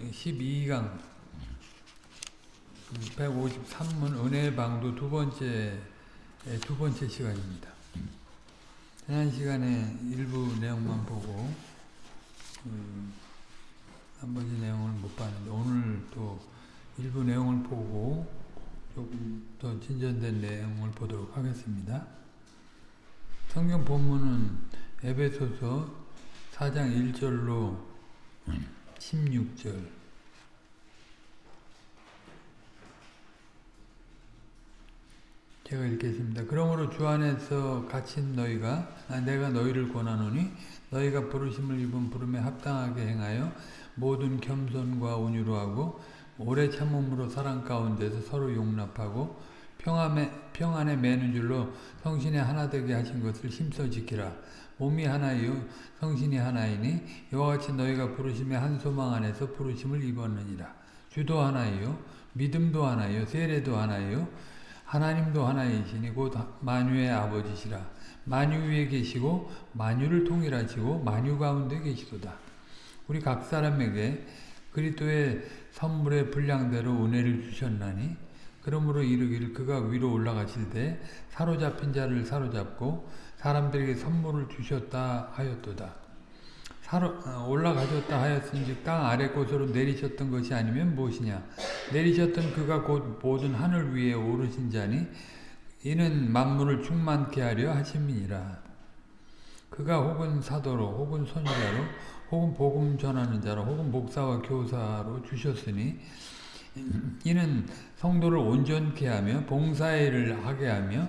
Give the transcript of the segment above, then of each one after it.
12강 153문 은혜의 방도 두 번째 두 번째 시간입니다. 지난 시간에 일부 내용만 보고 음, 나머지 내용을 못 봤는데 오늘 또 일부 내용을 보고 조금 더 진전된 내용을 보도록 하겠습니다. 성경 본문은 에베소서 4장 1절로 16절 제가 읽겠습니다. 그러므로 주 안에서 갇힌 너희가 아, 내가 너희를 권하노니 너희가 부르심을 입은 부름에 합당하게 행하여 모든 겸손과 온유로 하고 오래 참음으로 사랑 가운데서 서로 용납하고 평안에, 평안에 매는 줄로 성신의 하나 되게 하신 것을 힘써 지키라. 몸이 하나이요 성신이 하나이니 이와 같이 너희가 부르심의 한 소망 안에서 부르심을 입었느니라. 주도 하나이요 믿음도 하나이요 세례도 하나이요 하나님도 하나이시니 곧 만유의 아버지시라. 만유 위에 계시고 만유를 통일하시고 만유 가운데 계시도다. 우리 각 사람에게 그리스도의 선물의 분량대로 은혜를 주셨나니 그러므로 이르기를 그가 위로 올라가실 때 사로잡힌 자를 사로잡고 사람들에게 선물을 주셨다 하였도다. 사로, 어, 올라가셨다 하였은즉 땅 아래 곳으로 내리셨던 것이 아니면 무엇이냐 내리셨던 그가 곧 모든 하늘 위에 오르신 자니 이는 만물을 충만케 하려 하심이니라 그가 혹은 사도로 혹은 선지자로 혹은 복음 전하는 자로 혹은 목사와 교사로 주셨으니 이는 성도를 온전케 하며 봉사의 일을 하게 하며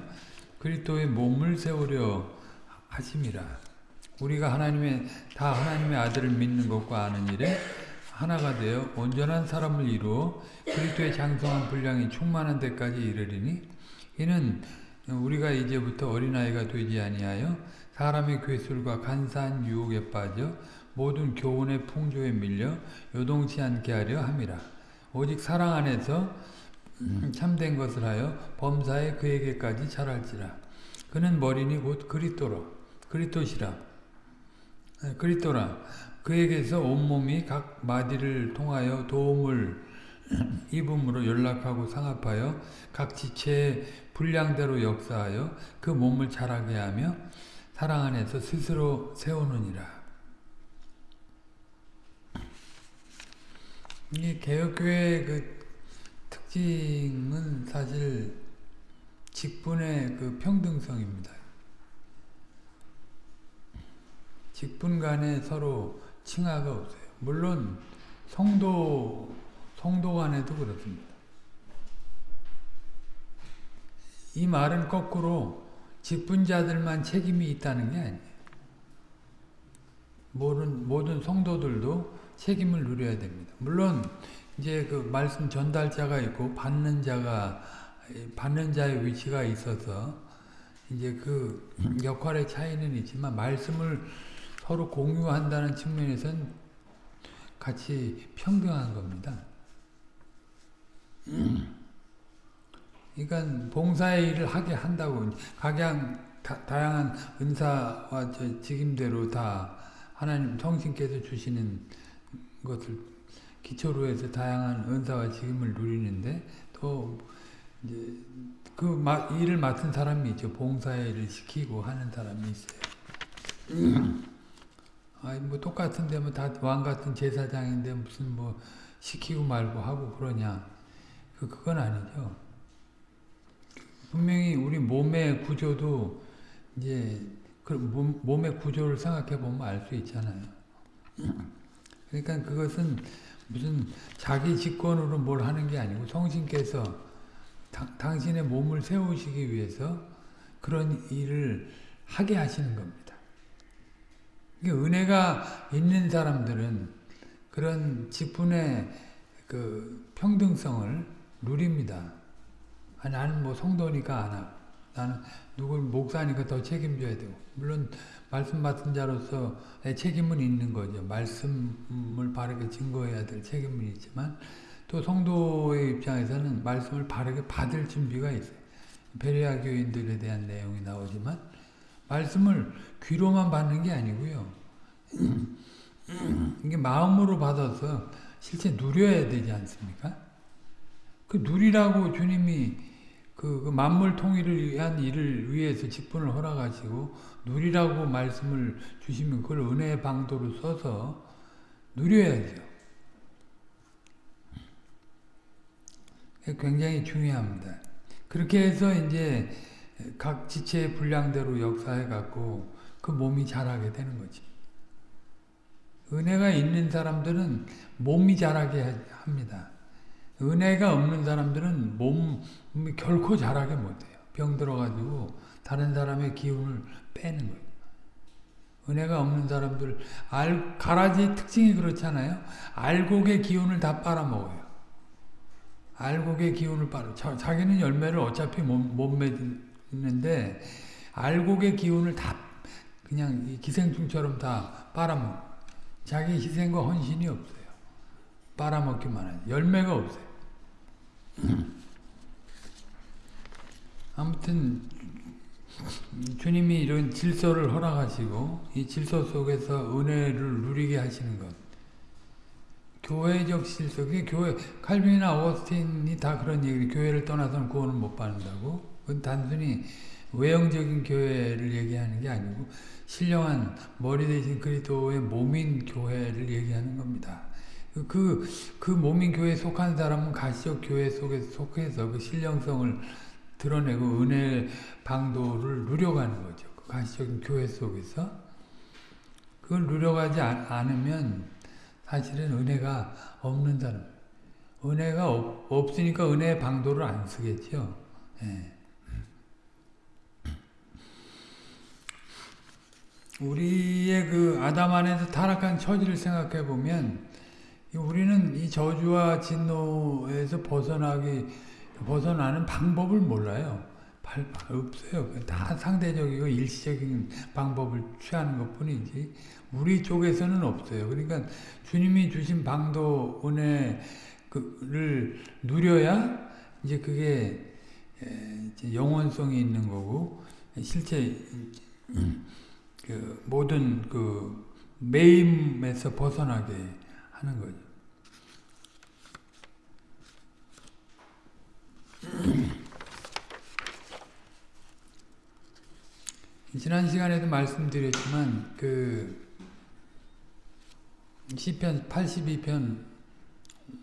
그리스도의 몸을 세우려 하심이라. 우리가 하나님의 다 하나님의 아들을 믿는 것과 아는 일에 하나가 되어 온전한 사람을 이루어 그리스도의 장성한 분량이 충만한 데까지 이르리니 이는 우리가 이제부터 어린아이가 되지 아니하여 사람의 괴술과 간사한 유혹에 빠져 모든 교훈의 풍조에 밀려 요동치 않게 하려 함이라. 오직 사랑 안에서 참된 것을 하여 범사에 그에게까지 자랄지라. 그는 머리니 곧 그리스도로 그리스도시라. 그리스도라. 그에게서 온몸이 각 마디를 통하여 도움을 입음으로 연락하고 상합하여 각 지체의 분량대로 역사하여 그 몸을 자라게 하며 사랑 안에서 스스로 세우느니라. 이 개혁교회의 그 특징은 사실 직분의 그 평등성입니다. 직분 간에 서로 칭하가 없어요. 물론 성도 성도 간에도 그렇습니다. 이 말은 거꾸로 직분자들만 책임이 있다는 게 아니에요. 모든 모든 성도들도 책임을 누려야 됩니다. 물론 이제 그 말씀 전달자가 있고 받는 자가 받는 자의 위치가 있어서 이제 그 역할의 차이는 있지만 말씀을 서로 공유한다는 측면에서는 같이 평등한 겁니다. 그러니까 봉사의 일을 하게 한다고 각양 다, 다양한 은사와 직임대로 다 하나님 성신께서 주시는 것을 기초로 해서 다양한 은사와 직임을 누리는데 또 이제 그 일을 맡은 사람이 있죠. 봉사의 일을 시키고 하는 사람이 있어요. 아니 뭐 똑같은데 뭐 다 왕 같은 제사장인데 무슨 뭐 시키고 말고 하고 그러냐? 그 그건 아니죠. 분명히 우리 몸의 구조도 이제 그 몸, 몸의 구조를 생각해 보면 알 수 있잖아요. 그러니까 그것은 무슨 자기 직권으로 뭘 하는 게 아니고 성신께서 다, 당신의 몸을 세우시기 위해서 그런 일을 하게 하시는 겁니다. 은혜가 있는 사람들은 그런 직분의 그 평등성을 누립니다. 아, 나는 뭐 성도니까 안 하고 나는 누굴 목사니까 더 책임져야 되고 물론 말씀 맡은 자로서 책임은 있는 거죠. 말씀을 바르게 증거해야 될 책임은 있지만 또 성도의 입장에서는 말씀을 바르게 받을 준비가 있어요. 베레아 교인들에 대한 내용이 나오지만 말씀을 귀로만 받는 게 아니고요. 이게 마음으로 받아서 실제 누려야 되지 않습니까? 그 누리라고 주님이 그, 그 만물 통일을 위한 일을 위해서 직분을 허락하시고 누리라고 말씀을 주시면 그걸 은혜의 방도로 써서 누려야죠. 굉장히 중요합니다. 그렇게 해서 이제 각 지체의 분량대로 역사해 갖고 그 몸이 자라게 되는 거지. 은혜가 있는 사람들은 몸이 자라게 합니다. 은혜가 없는 사람들은 몸이 결코 자라게 못해요. 병 들어가지고 다른 사람의 기운을 빼는 거예요. 은혜가 없는 사람들, 알, 가라지 특징이 그렇잖아요. 알곡의 기운을 다 빨아먹어요. 알곡의 기운을 빨아. 자, 자기는 열매를 어차피 못, 못 맺는데, 알곡의 기운을 다 그냥 기생충처럼 다 빨아먹어. 자기 희생과 헌신이 없어요. 빨아먹기만 하죠. 열매가 없어요. 아무튼 주님이 이런 질서를 허락하시고 이 질서 속에서 은혜를 누리게 하시는 것. 교회적 질서. 그게 교회 칼빈이나 어거스틴이 다 그런 얘기 교회를 떠나서는 구원을 못 받는다고? 그건 단순히 외형적인 교회를 얘기하는 게 아니고 신령한 머리 대신 그리스도의 몸인 교회를 얘기하는 겁니다. 그, 그 몸인 교회에 속한 사람은 가시적 교회 속에 속해서 그 신령성을 드러내고 은혜 방도를 누려가는 거죠. 그 가시적인 교회 속에서. 그걸 누려가지 않으면 사실은 은혜가 없는 사람. 은혜가 없, 없으니까 은혜의 방도를 안 쓰겠죠. 예. 우리의 그 아담 안에서 타락한 처지를 생각해 보면 우리는 이 저주와 진노에서 벗어나기 벗어나는 방법을 몰라요. 없어요. 다 상대적이고 일시적인 방법을 취하는 것 뿐이지 우리 쪽에서는 없어요. 그러니까 주님이 주신 방도 은혜를 누려야 이제 그게 영원성이 있는 거고 실제 그 모든 그 매임에서 벗어나게 하는 거죠. 지난 시간에도 말씀드렸지만 그 시편 82편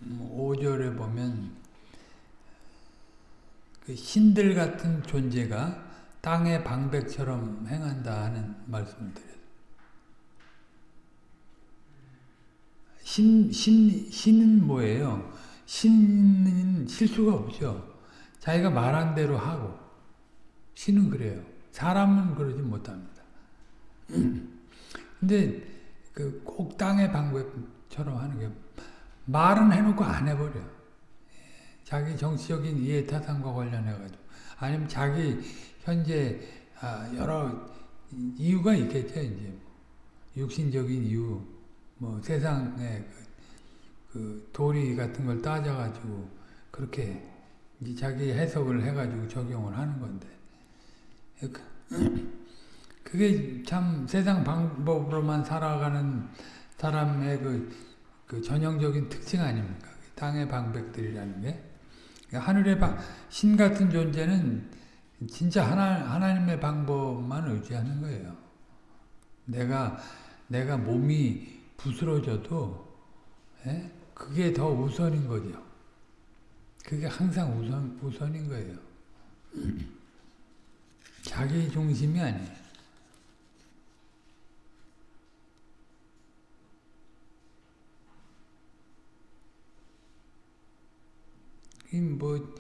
5절에 보면 그 신들 같은 존재가 땅의 방백처럼 행한다 하는 말씀을 드려요. 신, 신, 신은 뭐예요? 신은 실수가 없죠. 자기가 말한 대로 하고. 신은 그래요. 사람은 그러지 못합니다. 근데 그 꼭 땅의 방법처럼 하는 게 말은 해놓고 안 해버려. 자기 정치적인 이해 타산과 관련해가지고 아니면 자기 현재 아, 여러 이유가 있겠죠 이제 육신적인 이유, 뭐 세상의 그, 그 도리 같은 걸 따져가지고 그렇게 자기 해석을 해가지고 적용을 하는 건데 그게 참 세상 방법으로만 살아가는 사람의 그, 그 전형적인 특징 아닙니까? 땅의 방백들이라는 게. 하늘의 방, 신 같은 존재는 진짜 하나, 하나님의 방법만 의지하는 거예요. 내가, 내가 몸이 부스러져도, 예? 그게 더 우선인 거죠. 그게 항상 우선, 우선인 거예요. 자기 중심이 아니에요. 뭐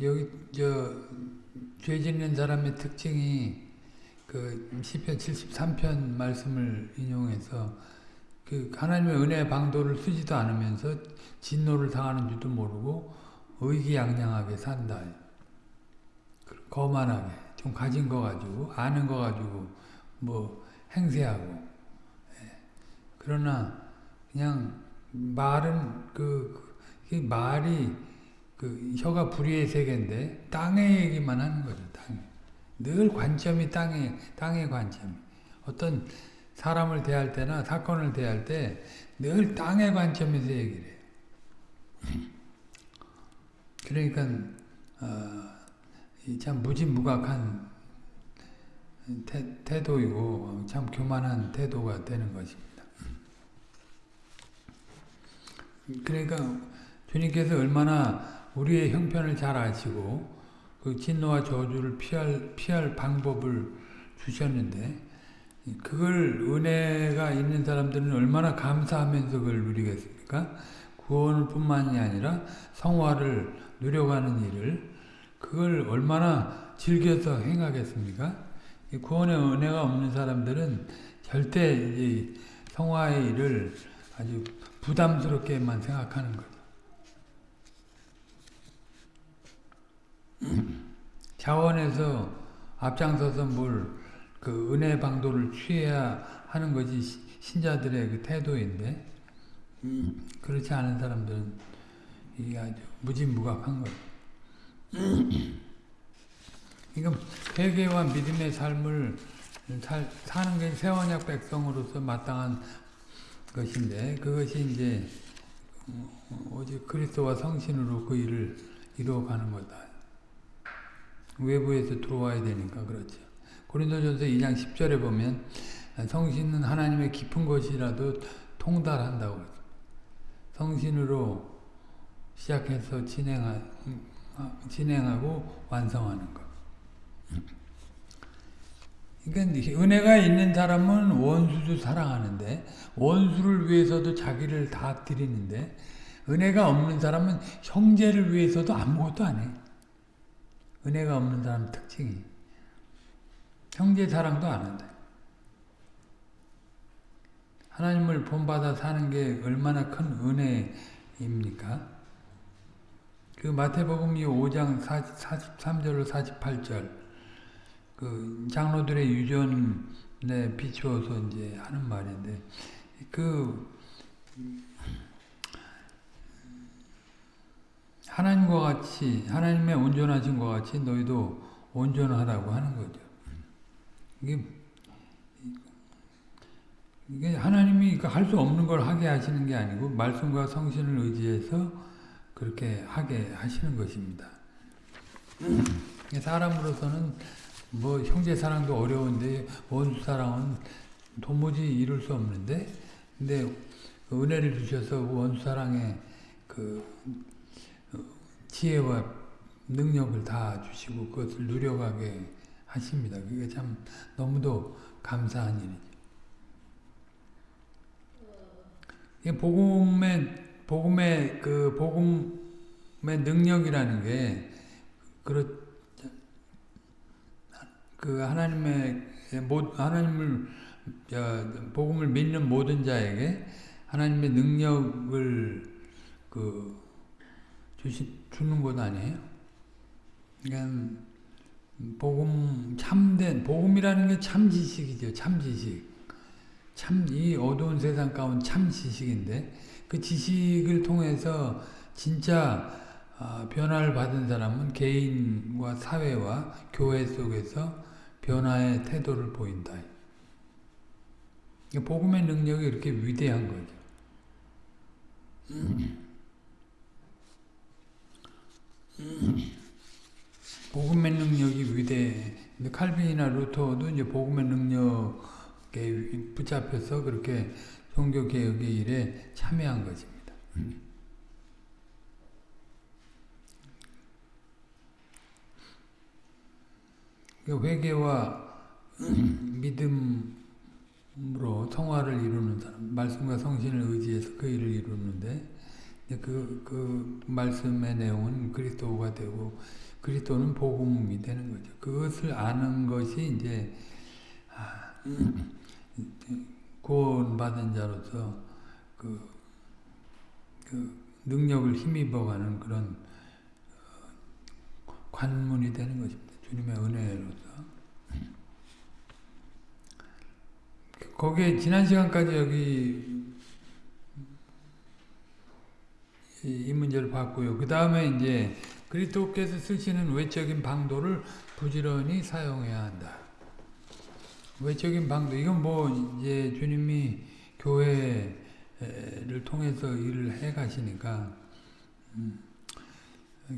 여기 저 죄 짓는 사람의 특징이 그 시편 73편 말씀을 인용해서 그 하나님의 은혜 방도를 쓰지도 않으면서 진노를 당하는 줄도 모르고 의기양양하게 산다. 거만하게 좀 가진 거 가지고 아는 거 가지고 뭐 행세하고 예. 그러나 그냥 말은 그, 그 말이 그 혀가 불의의 세계인데 땅의 얘기만 하는 거죠. 땅. 늘 관점이 땅에 땅의 관점. 어떤 사람을 대할 때나 사건을 대할 때 늘 땅의 관점에서 얘기를 해요. 그러니까 어, 참 무지무각한 태, 태도이고 참 교만한 태도가 되는 것입니다. 그러니까 주님께서 얼마나 우리의 형편을 잘 아시고 그 진노와 저주를 피할 피할 방법을 주셨는데 그걸 은혜가 있는 사람들은 얼마나 감사하면서 그걸 누리겠습니까? 구원을 뿐만이 아니라 성화를 누려가는 일을 그걸 얼마나 즐겨서 행하겠습니까? 구원의 은혜가 없는 사람들은 절대 성화의 일을 아주 부담스럽게만 생각하는 거죠. 자원에서 앞장서서 뭘 그 은혜 방도를 취해야 하는 것이 신자들의 그 태도인데 그렇지 않은 사람들은 이게 아주 무진무각한 거예요. 이건 회개와 믿음의 삶을 살, 사는 게 세원약 백성으로서 마땅한 것인데 그것이 이제 오직 그리스도와 성신으로 그 일을 이루어가는 거다. 외부에서 들어와야 되니까 그렇죠. 고린도전서 2장 10절에 보면 성신은 하나님의 깊은 것이라도 통달한다고 성신으로 시작해서 진행하, 진행하고 완성하는 것. 그러니까 은혜가 있는 사람은 원수도 사랑하는데 원수를 위해서도 자기를 다 드리는데 은혜가 없는 사람은 형제를 위해서도 아무것도 안 해. 은혜가 없는 사람 특징이 형제 사랑도 안 한다. 하나님을 본받아 사는 게 얼마나 큰 은혜입니까? 그 마태복음 5장 43절로 48절 그 장로들의 유전에 비추어서 이제 하는 말인데 그 하나님과 같이 하나님의 온전하신 것 같이 너희도 온전하라고 하는 거죠. 이게 이게 하나님이 할 수 없는 걸 하게 하시는 게 아니고 말씀과 성신을 의지해서 그렇게 하게 하시는 것입니다. 사람으로서는 뭐 형제 사랑도 어려운데 원수 사랑은 도무지 이룰 수 없는데 근데 그 은혜를 주셔서 원수 사랑의 그 지혜와 능력을 다 주시고 그것을 누려가게 하십니다. 그게 참 너무도 감사한 일이죠. 복음의 복음의 그 복음의 능력이라는 게 그렇 그 하나님의 하나님을 복음을 믿는 모든 자에게 하나님의 능력을 그 주시, 주는 것 아니에요? 그러니까 복음 참된 복음이라는 게 참 지식이죠. 참 지식. 참 이 어두운 세상 가운데 참 지식인데 그 지식을 통해서 진짜 변화를 받은 사람은 개인과 사회와 교회 속에서 변화의 태도를 보인다. 복음의 능력이 이렇게 위대한 거죠. 복음의 능력이 위대. 근데 칼빈이나 루터도 이제 복음의 능력에 붙잡혀서 그렇게 종교 개혁의 일에 참여한 것입니다. 회개와 믿음으로 성화를 이루는 사람, 말씀과 성신을 의지해서 그 일을 이루는데 그, 그 말씀의 내용은 그리스도가 되고 그리스도는 복음이 되는 거죠. 그것을 아는 것이 이제 아, 구원받은 자로서 그, 그 능력을 힘입어가는 그런 어, 관문이 되는 것입니다. 주님의 은혜로서. 거기에 지난 시간까지 여기 이 문제를 봤고요. 그 다음에 이제 그리스도께서 쓰시는 외적인 방도를 부지런히 사용해야 한다. 외적인 방도 이건 뭐 이제 주님이 교회 교회를 통해서 일을 해 가시니까 음,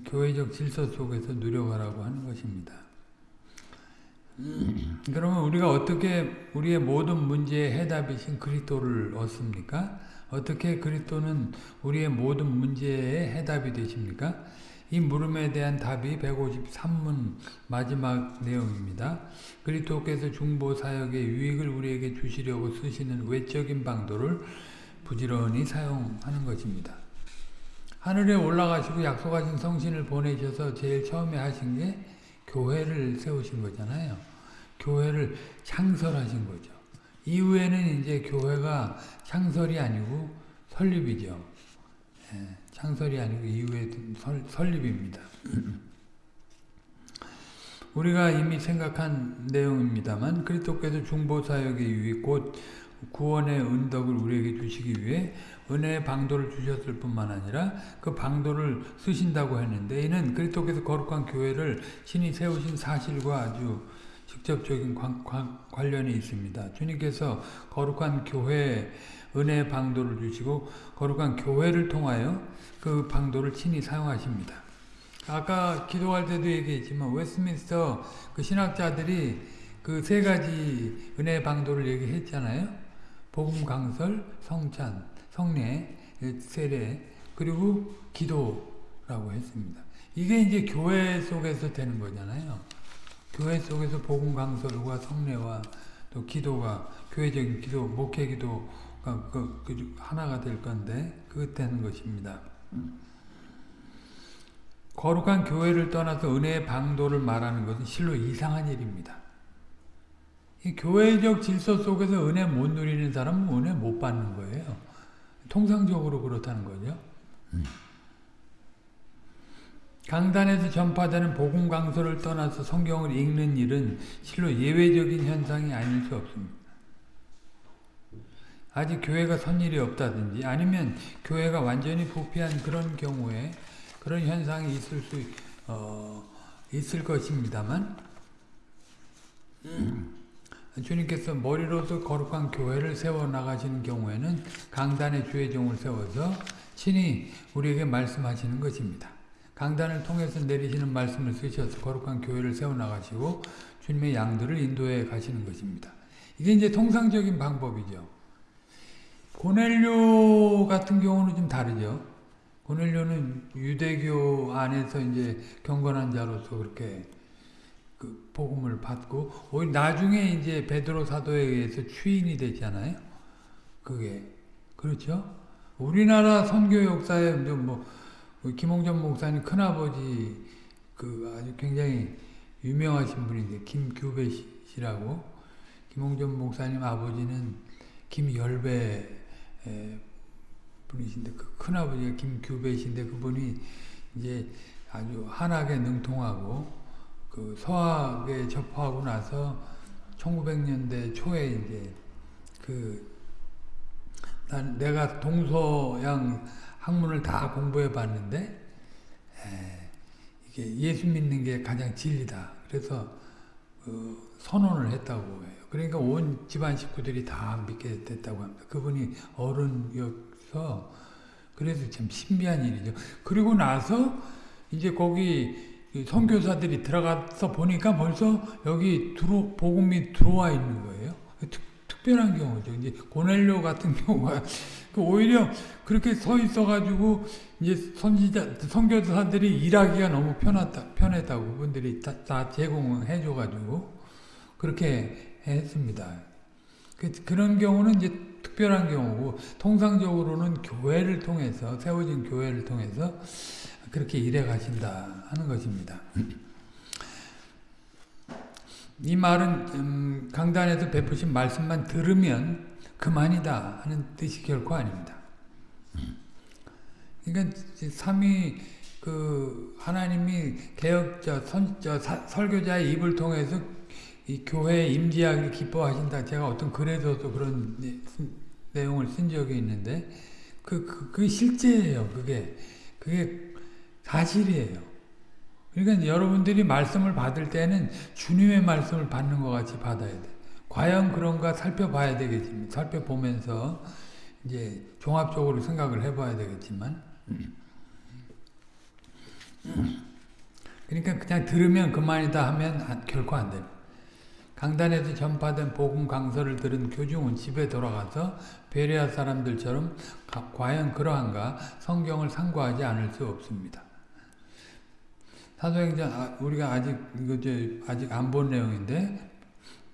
교회적 질서 속에서 누려가라고 하는 것입니다. 그러면 우리가 어떻게 우리의 모든 문제의 해답이신 그리스도를 얻습니까? 어떻게 그리스도는 우리의 모든 문제의 해답이 되십니까? 이 물음에 대한 답이 153문 마지막 내용입니다. 그리스도께서 중보 사역의 유익을 우리에게 주시려고 쓰시는 외적인 방도를 부지런히 사용하는 것입니다. 하늘에 올라가시고 약속하신 성신을 보내셔서 제일 처음에 하신 게 교회를 세우신 거잖아요. 교회를 창설하신 거죠. 이후에는 이제 교회가 창설이 아니고 설립이죠. 예, 창설이 아니고 이후에 설, 설립입니다. 우리가 이미 생각한 내용입니다만 그리스도께서 중보사역의 유익 곧 구원의 은덕을 우리에게 주시기 위해 은혜의 방도를 주셨을 뿐만 아니라 그 방도를 쓰신다고 했는데 이는 그리스도께서 거룩한 교회를 신이 세우신 사실과 아주 직접적인 관, 관, 관련이 있습니다. 주님께서 거룩한 교회 은혜의 방도를 주시고 거룩한 교회를 통하여 그 방도를 친히 사용하십니다. 아까 기도할 때도 얘기했지만 웨스민스터 그 신학자들이 그 세 가지 은혜의 방도를 얘기했잖아요. 복음 강설, 성찬, 성례, 세례, 그리고 기도라고 했습니다. 이게 이제 교회 속에서 되는 거잖아요. 교회 속에서 복음 강설과 성례와 또 기도가 교회적인 기도, 목회 기도가 그, 그 하나가 될 건데 그것 되는 것입니다. 거룩한 교회를 떠나서 은혜의 방도를 말하는 것은 실로 이상한 일입니다. 이 교회적 질서 속에서 은혜 못 누리는 사람은 은혜 못 받는 거예요. 통상적으로 그렇다는 거죠. 강단에서 전파되는 복음 강서를 떠나서 성경을 읽는 일은 실로 예외적인 현상이 아닐 수 없습니다. 아직 교회가 선 일이 없다든지 아니면 교회가 완전히 부패한 그런 경우에 그런 현상이 있을 수 어, 있을 것입니다만 주님께서 머리로서 거룩한 교회를 세워 나가시는 경우에는 강단의 주의 종을 세워서 친히 우리에게 말씀하시는 것입니다. 강단을 통해서 내리시는 말씀을 쓰셔서 거룩한 교회를 세워 나가시고 주님의 양들을 인도해 가시는 것입니다. 이게 이제 통상적인 방법이죠. 고넬료 같은 경우는 좀 다르죠. 고넬료는 유대교 안에서 이제 경건한 자로서 그렇게 그 복음을 받고 오히려 나중에 이제 베드로 사도에 의해서 추인이 되잖아요. 그게 그렇죠? 우리나라 선교 역사에 뭐 김홍전 목사님 큰아버지 그 아주 굉장히 유명하신 분인데 김규배 씨라고 김홍전 목사님 아버지는 김열배 분이신데 그 큰아버지가 김규배신데 그분이 이제 아주 한학에 능통하고 그 서학에 접하고 나서 1900년대 초에 이제 그 내가 동서양 학문을 다 공부해 봤는데 에, 이게 예수 믿는 게 가장 진리다. 그래서 어, 선언을 했다고 해요. 그러니까 온 집안 식구들이 다 믿게 됐다고 합니다. 그분이 어른이어서 그래서 참 신비한 일이죠. 그리고 나서 이제 거기 선교사들이 들어가서 보니까 벌써 여기 들어, 복음이 들어와 있는 거예요. 특, 별한 경우죠. 이제 고넬료 같은 경우가 그 오히려 그렇게 서 있어가지고 이제 선지자 선교사들이 일하기가 너무 편하다 편했다고 그분들이 다, 다 제공해줘가지고 그렇게 했습니다. 그, 그런 경우는 이제 특별한 경우고 통상적으로는 교회를 통해서 세워진 교회를 통해서 그렇게 일해 가신다 하는 것입니다. 이 말은 음, 강단에서 베푸신 말씀만 들으면 그만이다 하는 뜻이 결코 아닙니다. 그러니까 삼위 그 하나님이 개혁자 선저 설교자의 입을 통해서 이 교회에 임재하기를 기뻐하신다. 제가 어떤 글에서도 그런 내용을 쓴 적이 있는데 그, 그, 그 실제예요. 그게 그게 사실이에요. 그러니까 여러분들이 말씀을 받을 때는 주님의 말씀을 받는 것 같이 받아야 돼. 과연 그런가 살펴봐야 되겠습니다. 살펴보면서 이제 종합적으로 생각을 해봐야 되겠지만 그러니까 그냥 들으면 그만이다 하면 결코 안 돼요. 강단에서 전파된 복음 강서를 들은 교중은 집에 돌아가서 베레아 사람들처럼 과연 그러한가 성경을 상고하지 않을 수 없습니다. 사도행전 아, 우리가 아직 이거 아직 안 본 내용인데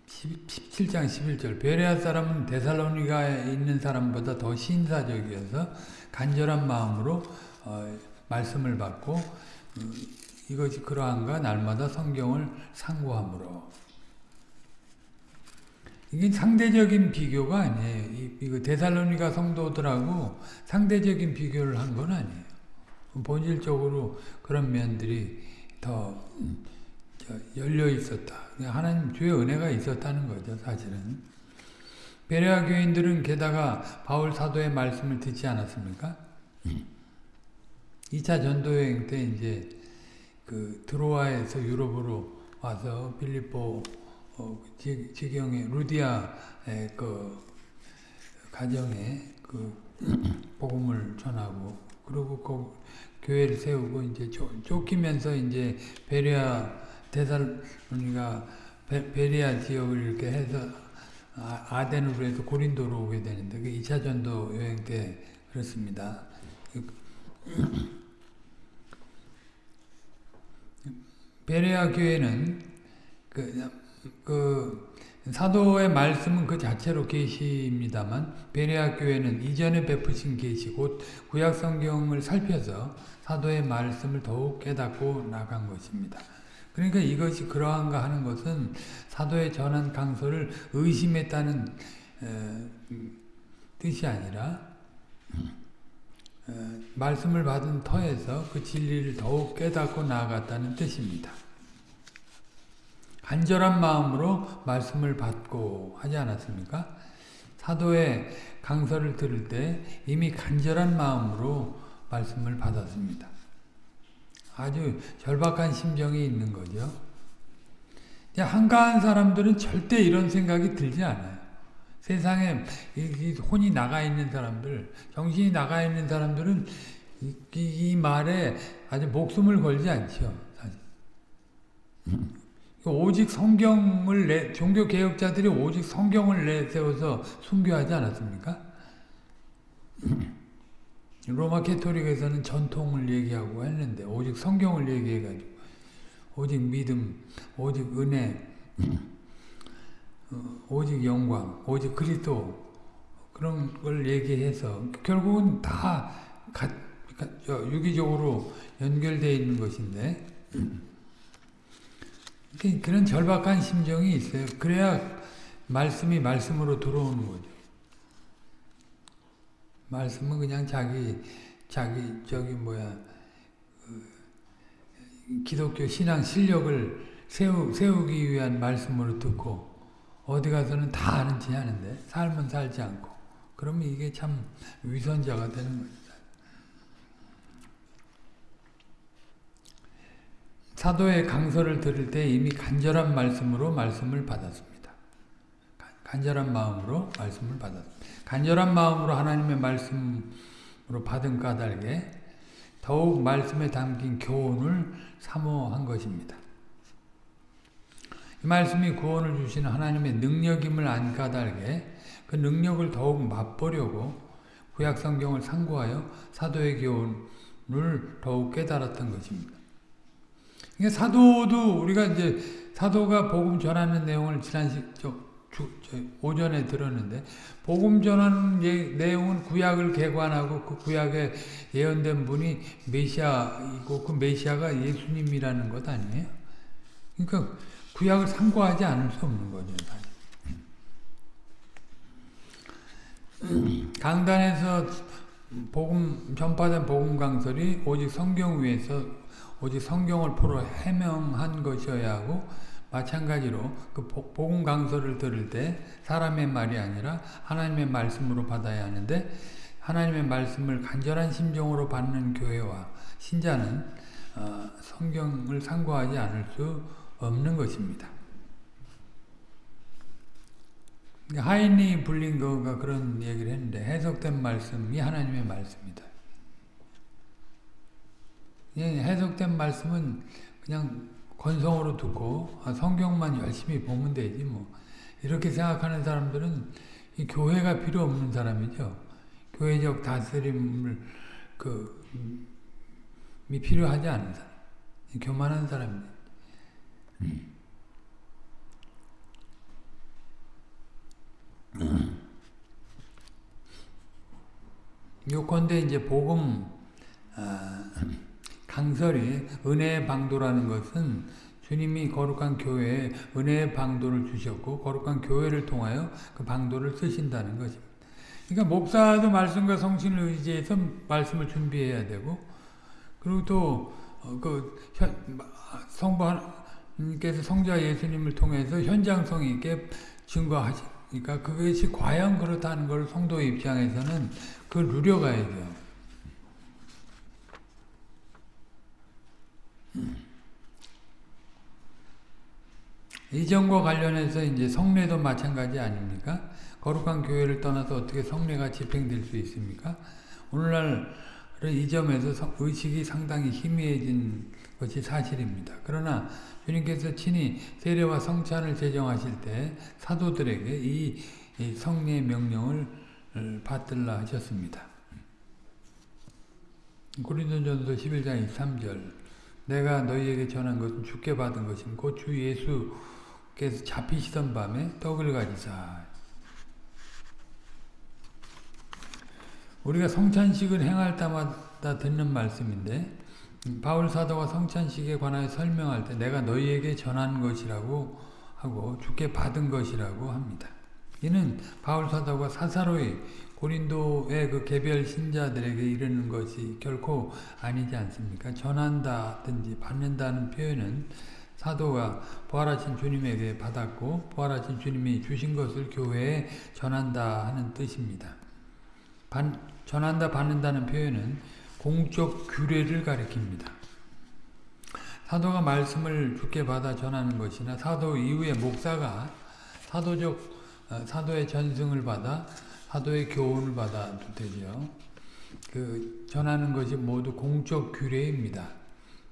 17장 11절 베레아 사람은 데살로니가에 있는 사람보다 더 신사적이어서 간절한 마음으로 어, 말씀을 받고 어, 이것이 그러한가 날마다 성경을 상고함으로 이게 상대적인 비교가 아니에요. 이, 이거 데살로니가 성도들하고 상대적인 비교를 한 건 아니에요. 본질적으로 그런 면들이 더 열려 있었다. 하나님 주의 은혜가 있었다는 거죠, 사실은. 베레아 교인들은 게다가 바울 사도의 말씀을 듣지 않았습니까? 2차 전도 여행 때 이제 그 드로아에서 유럽으로 와서 빌립보 어, 지경의 루디아의 그 가정에 그 복음을 전하고 그리고 그 교회를 세우고 이제 쫓기면서 이제 베리아 대살로니가 베리아 지역을 이렇게 해서 아, 아덴으로 해서 고린도로 오게 되는데 그 2차 전도 여행 때 그렇습니다. 베레아 교회는 그, 그 사도의 말씀은 그 자체로 계시입니다만 베레아 교회는 이전에 베푸신 계시 곧 구약 성경을 살펴서 사도의 말씀을 더욱 깨닫고 나간 것입니다. 그러니까 이것이 그러한가 하는 것은 사도의 전한 강서를 의심했다는 에, 뜻이 아니라 에, 말씀을 받은 터에서 그 진리를 더욱 깨닫고 나아갔다는 뜻입니다. 간절한 마음으로 말씀을 받고 하지 않았습니까? 사도의 강서를 들을 때 이미 간절한 마음으로 말씀을 받았습니다. 아주 절박한 심정이 있는 거죠. 한가한 사람들은 절대 이런 생각이 들지 않아요. 세상에 혼이 나가 있는 사람들, 정신이 나가 있는 사람들은 이, 이 말에 아주 목숨을 걸지 않죠. 오직 성경을 내, 종교 개혁자들이 오직 성경을 내세워서 순교하지 않았습니까? 로마 캐토릭에서는 전통을 얘기하고 했는데 오직 성경을 얘기해가지고 오직 믿음, 오직 은혜, 어, 오직 영광, 오직 그리스도 그런 걸 얘기해서 결국은 다 가, 가, 유기적으로 연결되어 있는 것인데 그런 절박한 심정이 있어요. 그래야 말씀이 말씀으로 들어오는 거죠. 말씀은 그냥 자기 자기 저기 뭐야 그 기독교 신앙 실력을 세우, 세우기 위한 말씀으로 듣고 어디 가서는 다 아는 체 하는데 삶은 살지 않고 그러면 이게 참 위선자가 되는 거죠. 사도의 강서를 들을 때 이미 간절한 말씀으로 말씀을 받았습니다. 간절한 마음으로 말씀을 받았습니다. 간절한 마음으로 하나님의 말씀으로 받은 까닭에 더욱 말씀에 담긴 교훈을 사모한 것입니다. 이 말씀이 구원을 주시는 하나님의 능력임을 안 까닭에 그 능력을 더욱 맛보려고 구약 성경을 상고하여 사도의 교훈을 더욱 깨달았던 것입니다. 그러니까 사도도 우리가 이제 사도가 복음 전하는 내용을 지난 시, 저, 주, 저, 오전에 들었는데 복음 전하는 예, 내용은 구약을 개관하고 그 구약에 예언된 분이 메시아이고 그 메시아가 예수님이라는 것 아니에요? 그러니까 구약을 상고하지 않을 수 없는 거죠. 강단에서 복음 전파된 복음 강설이 오직 성경 위에서 오직 성경을 포로 해명한 것이어야 하고 마찬가지로 그 복음 강서를 들을 때 사람의 말이 아니라 하나님의 말씀으로 받아야 하는데 하나님의 말씀을 간절한 심정으로 받는 교회와 신자는 어, 성경을 상고하지 않을 수 없는 것입니다. 하인이 불린 거가 그런 얘기를 했는데 해석된 말씀이 하나님의 말씀이다. 예, 해석된 말씀은 그냥 건성으로 듣고 아, 성경만 열심히 보면 되지 뭐 이렇게 생각하는 사람들은 교회가 필요 없는 사람이죠. 교회적 다스림을 그 음, 필요하지 않은 사람, 교만한 사람입니다. 음. 요건데 이제 복음 아, 강설이 은혜의 방도라는 것은 주님이 거룩한 교회에 은혜의 방도를 주셨고 거룩한 교회를 통하여 그 방도를 쓰신다는 것입니다. 그러니까 목사도 말씀과 성신을 의지해서 말씀을 준비해야 되고 그리고 또그 어, 성부님께서 성자 예수님을 통해서 현장성 있게 증거하시니까 그것이 과연 그렇다는 걸 성도 입장에서는 그걸 누려가야죠. 이전과 관련해서 이제 성례도 마찬가지 아닙니까? 거룩한 교회를 떠나서 어떻게 성례가 집행될 수 있습니까? 오늘날은 이 점에서 의식이 상당히 희미해진 것이 사실입니다. 그러나 주님께서 친히 세례와 성찬을 제정하실 때 사도들에게 이 성례 명령을 받들라 하셨습니다. 고린도전서 11장 23절 내가 너희에게 전한 것은 주께 받은 것임 곧주 예수 께서 잡히시던 밤에 떡을 가지사 우리가 성찬식을 행할 때마다 듣는 말씀인데 바울 사도가 성찬식에 관하여 설명할 때 내가 너희에게 전한 것이라고 하고 주께 받은 것이라고 합니다. 이는 바울 사도가 사사로이 고린도의 그 개별 신자들에게 이르는 것이 결코 아니지 않습니까? 전한다든지 받는다는 표현은 사도가 부활하신 주님에게 받았고 부활하신 주님이 주신 것을 교회에 전한다 하는 뜻입니다. 반, 전한다 받는다는 표현은 공적 규례를 가리킵니다. 사도가 말씀을 주께 받아 전하는 것이나 사도 이후에 목사가 사도적 어, 사도의 전승을 받아 사도의 교훈을 받아도 되죠. 그 전하는 것이 모두 공적 규례입니다.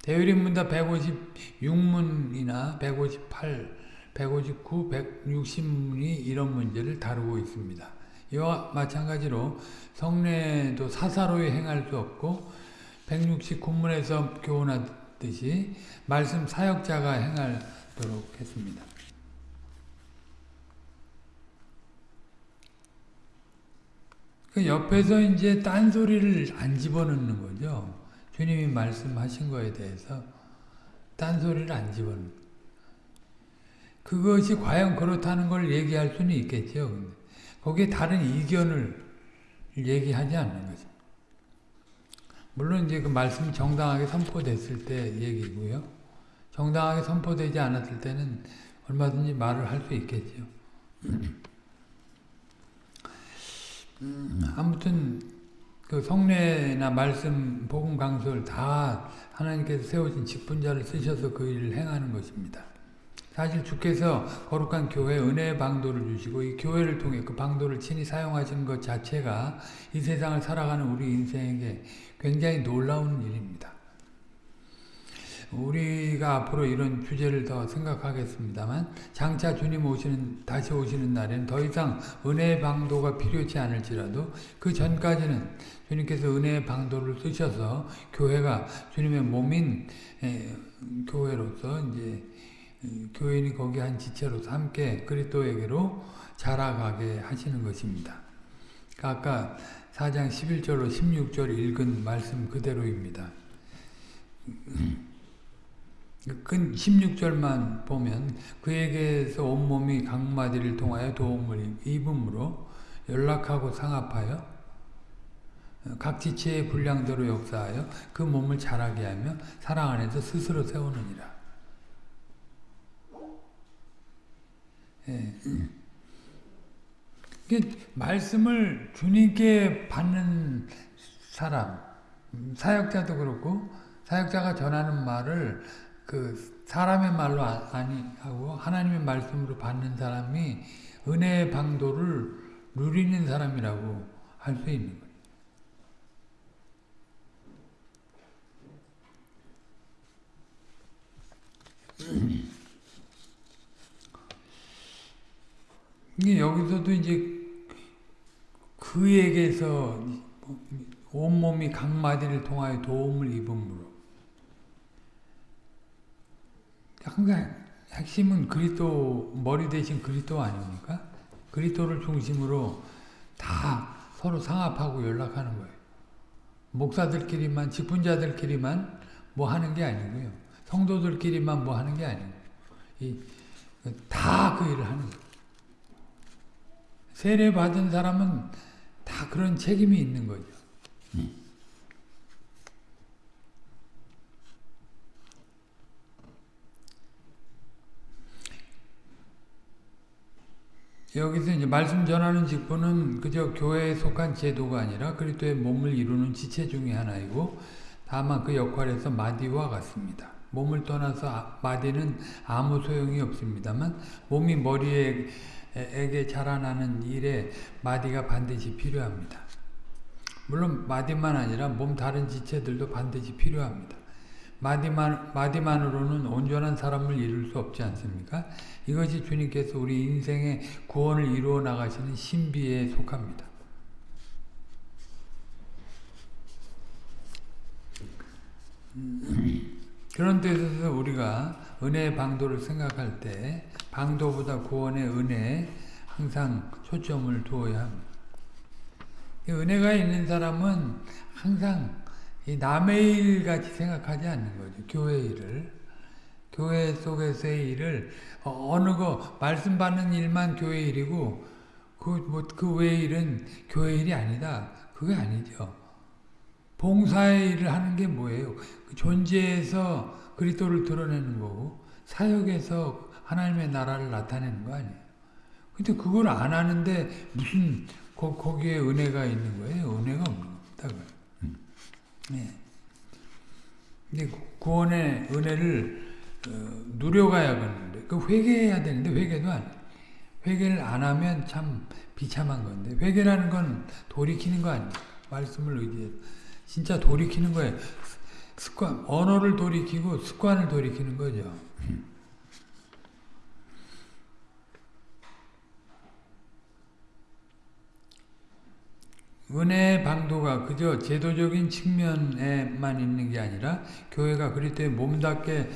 대유림문다 156문이나 158, 159, 160문이 이런 문제를 다루고 있습니다. 이와 마찬가지로 성례도 사사로이 행할 수 없고 169문에서 교훈하듯이 말씀 사역자가 행하도록 했습니다. 그 옆에서 이제 딴소리를 안 집어넣는 거죠. 주님이 말씀하신 거에 대해서 딴소리를 안 집어넣는 그것이 과연 그렇다는 걸 얘기할 수는 있겠죠. 거기에 다른 이견을 얘기하지 않는 거죠. 물론 이제 그 말씀이 정당하게 선포됐을 때 얘기고요. 정당하게 선포되지 않았을 때는 얼마든지 말을 할 수 있겠죠. 음, 아무튼 그 성례나 말씀, 복음 강설 다 하나님께서 세우신 직분자를 쓰셔서 그 일을 행하는 것입니다. 사실 주께서 거룩한 교회 은혜의 방도를 주시고 이 교회를 통해 그 방도를 친히 사용하신 것 자체가 이 세상을 살아가는 우리 인생에게 굉장히 놀라운 일입니다. 우리가 앞으로 이런 주제를 더 생각하겠습니다만 장차 주님 오시는 다시 오시는 날에는 더 이상 은혜의 방도가 필요치 않을지라도 그 전까지는 주님께서 은혜의 방도를 쓰셔서 교회가 주님의 몸인 교회로서 이제 교인이 거기 한 지체로서 함께 그리스도에게로 자라가게 하시는 것입니다. 아까 4장 11절로 16절 읽은 말씀 그대로입니다. 근 16절만 보면 그에게서 온몸이 각마디를 통하여 도움을 입음으로 연락하고 상합하여 각 지체의 분량대로 역사하여 그 몸을 자라게 하며 사랑 안에서 스스로 세우느니라. 예. 말씀을 주님께 받는 사람, 사역자도 그렇고 사역자가 전하는 말을 그 사람의 말로 아- 아니 하고 하나님의 말씀으로 받는 사람이 은혜의 방도를 누리는 사람이라고 할 수 있는 거예요. 이게 여기서도 이제 그에게서 온몸이 각마디를 통하여 도움을 입음으로 항상 핵심은 그리스도 머리 대신 그리스도 아닙니까? 그리스도를 중심으로 다 서로 상합하고 연락하는 거예요. 목사들끼리만 직분자들끼리만 뭐 하는 게 아니고요. 성도들끼리만 뭐 하는 게 아니고 다 그 일을 하는 거예요. 세례 받은 사람은 다 그런 책임이 있는 거죠. 여기서 이제 말씀 전하는 직분은 그저 교회에 속한 제도가 아니라 그리스도의 몸을 이루는 지체 중의 하나이고 다만 그 역할에서 마디와 같습니다. 몸을 떠나서 아, 마디는 아무 소용이 없습니다만 몸이 머리에게 자라나는 일에 마디가 반드시 필요합니다. 물론 마디만 아니라 몸 다른 지체들도 반드시 필요합니다. 마디만, 마디만으로는 온전한 사람을 이룰 수 없지 않습니까? 이것이 주님께서 우리 인생의 구원을 이루어 나가시는 신비에 속합니다. 그런 뜻에서 우리가 은혜의 방도를 생각할 때 방도보다 구원의 은혜에 항상 초점을 두어야 합니다. 은혜가 있는 사람은 항상 남의 일 같이 생각하지 않는 거죠. 교회 일을. 교회 속에서의 일을 어느 거 말씀 받는 일만 교회 일이고 그뭐그 외의 일은 교회 일이 아니다. 그게 아니죠. 봉사의 일을 하는 게 뭐예요? 그 존재에서 그리스도를 드러내는 거고 사역에서 하나님의 나라를 나타내는 거 아니에요. 근데 그걸 안 하는데 무슨 거, 거기에 은혜가 있는 거예요? 은혜가 없다고요. 네. 구원의 은혜를 어, 누려가야겠는데 그 회개해야 되는데 회개도 안 해. 회개를 안 하면 참 비참한 건데 회개라는 건 돌이키는 거 아니에요. 말씀을 의지해서 진짜 돌이키는 거예요. 습관 언어를 돌이키고 습관을 돌이키는 거죠. 은혜의 방도가 그저 제도적인 측면에만 있는 게 아니라 교회가 그리스도의 몸답게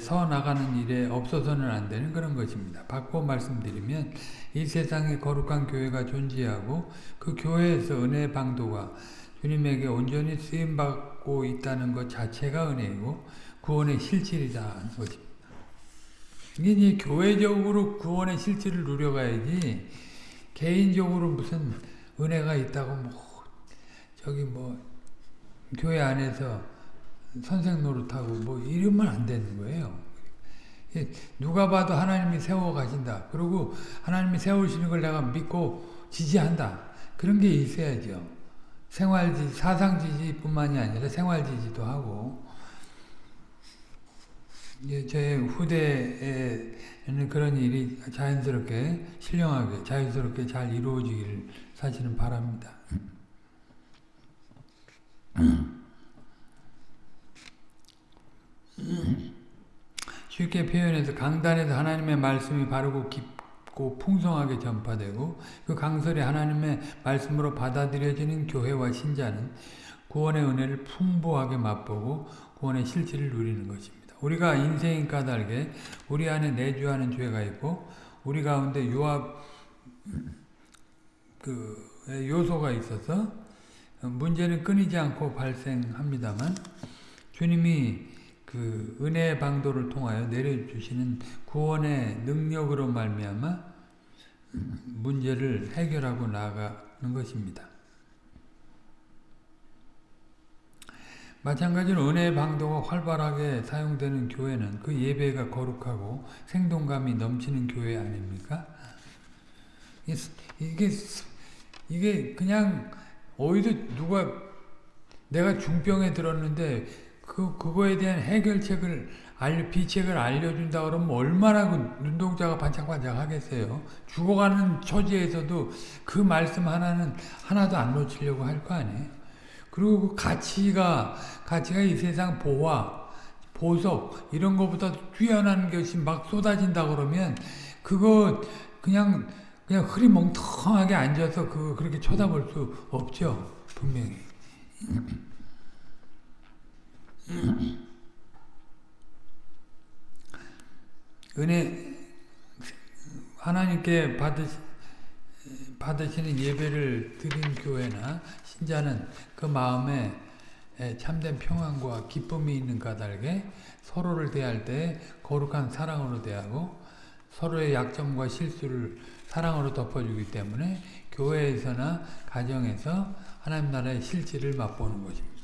서 나가는 일에 없어서는 안 되는 그런 것입니다. 바꿔 말씀드리면 이 세상에 거룩한 교회가 존재하고 그 교회에서 은혜의 방도가 주님에게 온전히 쓰임받고 있다는 것 자체가 은혜이고 구원의 실질이라는 것입니다. 이게 이제 교회적으로 구원의 실질을 누려가야지 개인적으로 무슨 은혜가 있다고 뭐 저기 뭐 교회 안에서 선생 노릇하고 뭐 이러면 안 되는 거예요. 누가 봐도 하나님이 세워 가신다. 그리고 하나님이 세우시는 걸 내가 믿고 지지한다. 그런 게 있어야죠. 생활지, 사상지지뿐만이 아니라 생활지지도 하고 제 후대에는 그런 일이 자연스럽게 신령하게 자연스럽게 잘 이루어지기를 사실은 바랍니다. 쉽게 표현해서 강단에서 하나님의 말씀이 바르고 깊고 풍성하게 전파되고 그 강설이 하나님의 말씀으로 받아들여지는 교회와 신자는 구원의 은혜를 풍부하게 맛보고 구원의 실질을 누리는 것입니다. 우리가 인생이 까닭에 우리 안에 내주하는 죄가 있고 우리 가운데 유압 그 요소가 있어서 문제는 끊이지 않고 발생합니다만 주님이 그 은혜의 방도를 통하여 내려주시는 구원의 능력으로 말미암아 문제를 해결하고 나가는 것입니다. 마찬가지로 은혜의 방도가 활발하게 사용되는 교회는 그 예배가 거룩하고 생동감이 넘치는 교회 아닙니까? 이게 이게 그냥 어디서 누가 내가 중병에 들었는데 그, 그거에 대한 해결책을, 알려, 비책을 알려준다 그러면 얼마나 그 눈동자가 반짝반짝 하겠어요. 죽어가는 처지에서도 그 말씀 하나는 하나도 안 놓치려고 할 거 아니에요. 그리고 그 가치가, 가치가 이 세상 보화, 보석, 이런 것보다 뛰어난 것이 막 쏟아진다 그러면 그거 그냥, 그냥 흐리멍텅하게 앉아서 그, 그렇게 쳐다볼 수 없죠. 분명히. 은혜 하나님께 받으시, 받으시는 예배를 드린 교회나 신자는 그 마음에 참된 평안과 기쁨이 있는 까닭에 서로를 대할 때 거룩한 사랑으로 대하고 서로의 약점과 실수를 사랑으로 덮어주기 때문에 교회에서나 가정에서 하나님 나라의 실질을 맛보는 것입니다.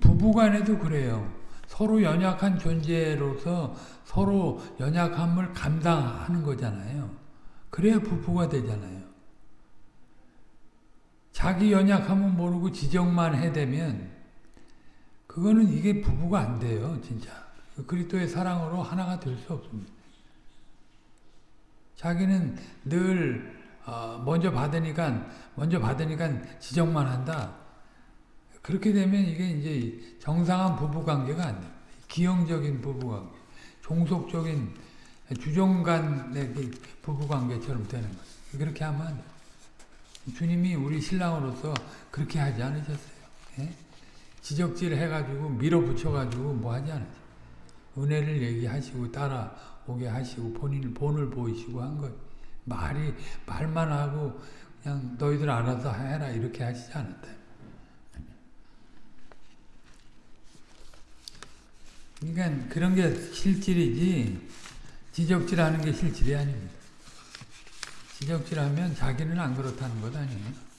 부부간에도 그래요. 서로 연약한 존재로서 서로 연약함을 감당하는 거잖아요. 그래야 부부가 되잖아요. 자기 연약함은 모르고 지적만 해대면 그거는 이게 부부가 안 돼요. 진짜. 그리스도의 사랑으로 하나가 될 수 없습니다. 자기는 늘 어, 먼저 받으니까 먼저 받으니까 지적만 한다. 그렇게 되면 이게 이제 정상한 부부 관계가 안 돼요. 기형적인 부부 관계, 종속적인 주종 간의 부부 관계처럼 되는 거예요. 그렇게 하면. 주님이 우리 신랑으로서 그렇게 하지 않으셨어요. 예? 지적질 해가지고 밀어붙여가지고 뭐 하지 않으죠. 은혜를 얘기하시고 따라오게 하시고 본인을 본을 보이시고 한 것. 말이 말만 하고 그냥 너희들 알아서 해라 이렇게 하시지 않았다. 그러니까 그런 게 실질이지 지적질하는 게 실질이 아닙니다. 지적질하면 자기는 안 그렇다는 것 아니에요.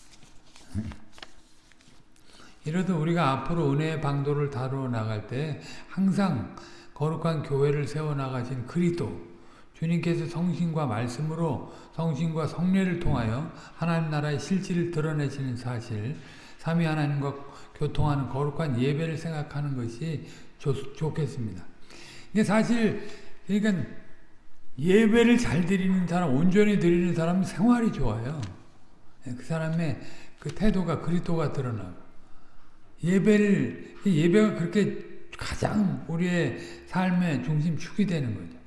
이래도 우리가 앞으로 은혜의 방도를 다루어 나갈 때 항상 거룩한 교회를 세워나가신 그리도 주님께서 성신과 말씀으로 성신과 성례를 통하여 하나님 나라의 실질을 드러내시는 사실 삼위 하나님과 교통하는 거룩한 예배를 생각하는 것이 좋, 좋겠습니다. 근데 사실 그러니까 예배를 잘 드리는 사람, 온전히 드리는 사람은 생활이 좋아요. 그 사람의 그 태도가 그리스도가 드러나고 예배를 예배가 그렇게 가장 우리의 삶의 중심축이 되는 거죠.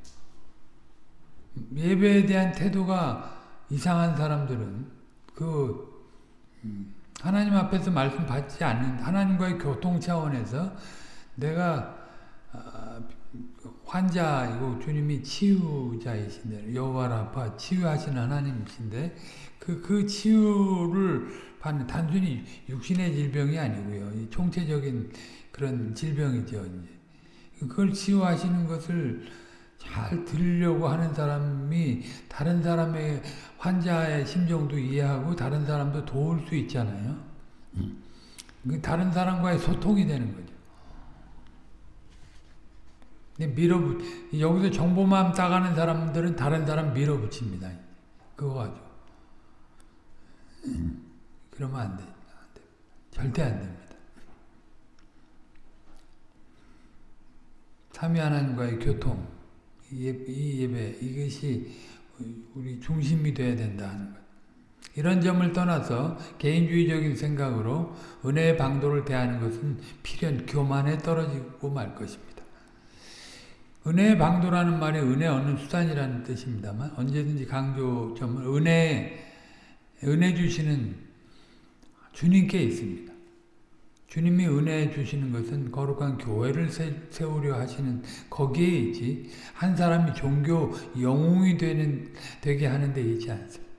예배에 대한 태도가 이상한 사람들은 그 하나님 앞에서 말씀 받지 않는 하나님과의 교통 차원에서 내가 환자이고 주님이 치유자이신데 여호와라파 치유하시는 하나님이신데 그, 그 치유를 받는 단순히 육신의 질병이 아니고요. 총체적인 그런 질병이죠. 그걸 치유하시는 것을 잘 들으려고 하는 사람이 다른 사람의 환자의 심정도 이해하고 다른 사람도 도울 수 있잖아요. 그 다른 사람과의 소통이 되는 거죠. 밀어붙, 여기서 정보만 따가는 사람들은 다른 사람 밀어붙입니다. 그거 가지고. 그러면 안 돼. 안 돼. 절대 안 됩니다. 삼위 하나님과의 교통, 이 예배, 이것이 우리 중심이 돼야 된다 하는 것. 이런 점을 떠나서 개인주의적인 생각으로 은혜의 방도를 대하는 것은 필연 교만에 떨어지고 말 것입니다. 은혜의 방도라는 말이 은혜 얻는 수단이라는 뜻입니다만 언제든지 강조점은 은혜, 은혜 주시는 주님께 있습니다. 주님이 은혜 주시는 것은 거룩한 교회를 세우려 하시는 거기에 있지 한 사람이 종교 영웅이 되는 되게 하는 데 있지 않습니다.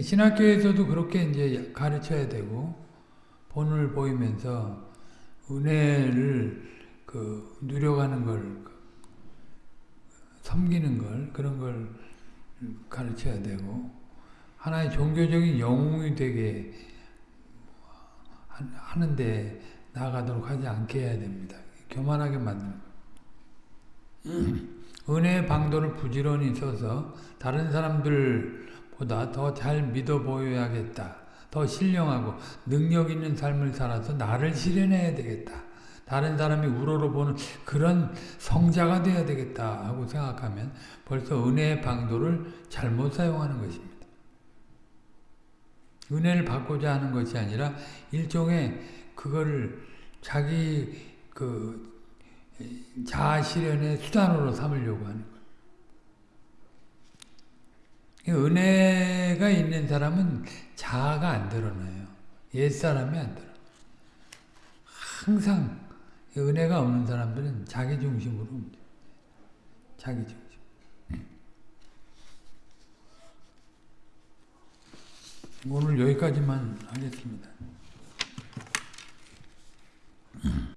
신학교에서도 그렇게 이제 가르쳐야 되고 본을 보이면서 은혜를 그 누려가는 걸 섬기는 걸 그런 걸 가르쳐야 되고 하나의 종교적인 영웅이 되게 하는데 나아가도록 하지 않게 해야 됩니다. 교만하게 만드는 거. 은혜의 방도를 부지런히 써서 다른 사람들 보다 더 잘 믿어 보여야겠다. 더 신령하고 능력 있는 삶을 살아서 나를 실현해야 되겠다. 다른 사람이 우러러보는 그런 성자가 돼야 되겠다 하고 생각하면 벌써 은혜의 방도를 잘못 사용하는 것입니다. 은혜를 받고자 하는 것이 아니라 일종의 그거를 자기 그 자아 실현의 수단으로 삼으려고 하는 거예요. 은혜가 있는 사람은 자아가 안 드러나요. 옛사람이 안 드러나요. 항상 은혜가 없는 사람들은 자기 중심으로. 자기 중 오늘 여기까지만 하겠습니다.